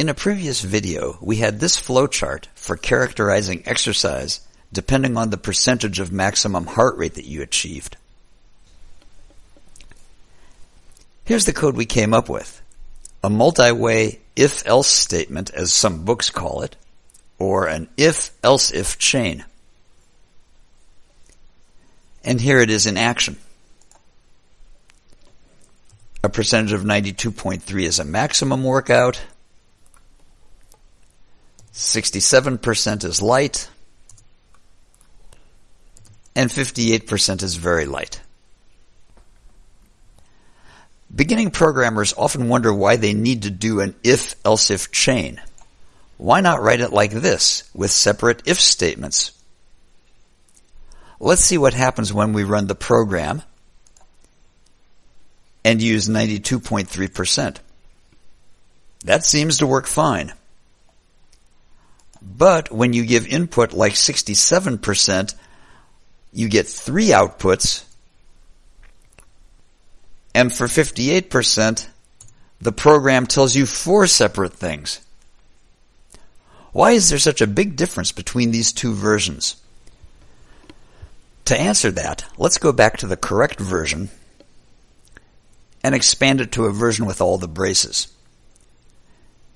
In a previous video, we had this flowchart for characterizing exercise depending on the percentage of maximum heart rate that you achieved. Here's the code we came up with. A multi-way if-else statement, as some books call it, or an if-else-if chain. And here it is in action. A percentage of 92.3 is a maximum workout. 67% is light. And 58% is very light. Beginning programmers often wonder why they need to do an if-else-if chain. Why not write it like this, with separate if statements? Let's see what happens when we run the program and use 92.3%. That seems to work fine. But when you give input like 67%, you get three outputs. And for 58%, the program tells you four separate things. Why is there such a big difference between these two versions? To answer that, let's go back to the correct version and expand it to a version with all the braces.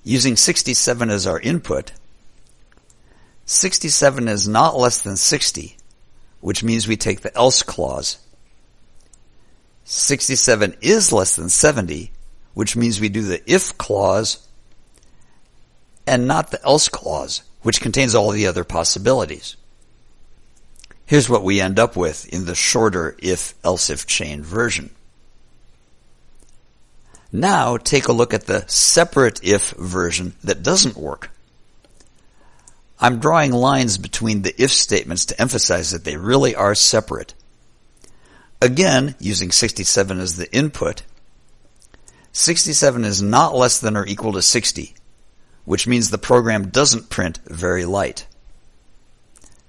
Using 67 as our input, 67 is not less than 60, which means we take the else clause. 67 is less than 70, which means we do the if clause and not the else clause, which contains all the other possibilities. Here's what we end up with in the shorter if-else-if chain version. Now take a look at the separate if version that doesn't work. I'm drawing lines between the if statements to emphasize that they really are separate. Again, using 67 as the input, 67 is not less than or equal to 60, which means the program doesn't print very light.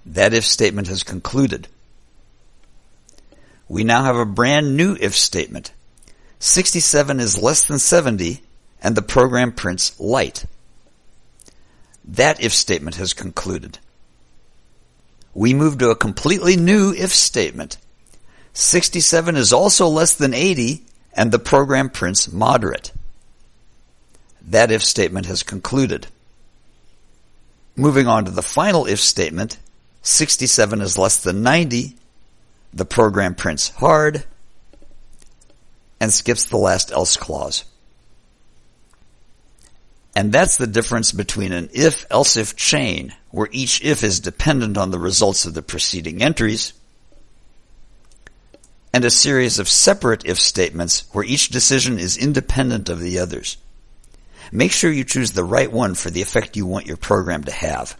That if statement has concluded. We now have a brand new if statement. 67 is less than 70 and the program prints light. That if statement has concluded. We move to a completely new if statement. 67 is also less than 80 and the program prints moderate. That if statement has concluded. Moving on to the final if statement, 67 is less than 90, the program prints hard, and skips the last else clause. And that's the difference between an if-else-if chain, where each if is dependent on the results of the preceding entries, and a series of separate if statements where each decision is independent of the others. Make sure you choose the right one for the effect you want your program to have.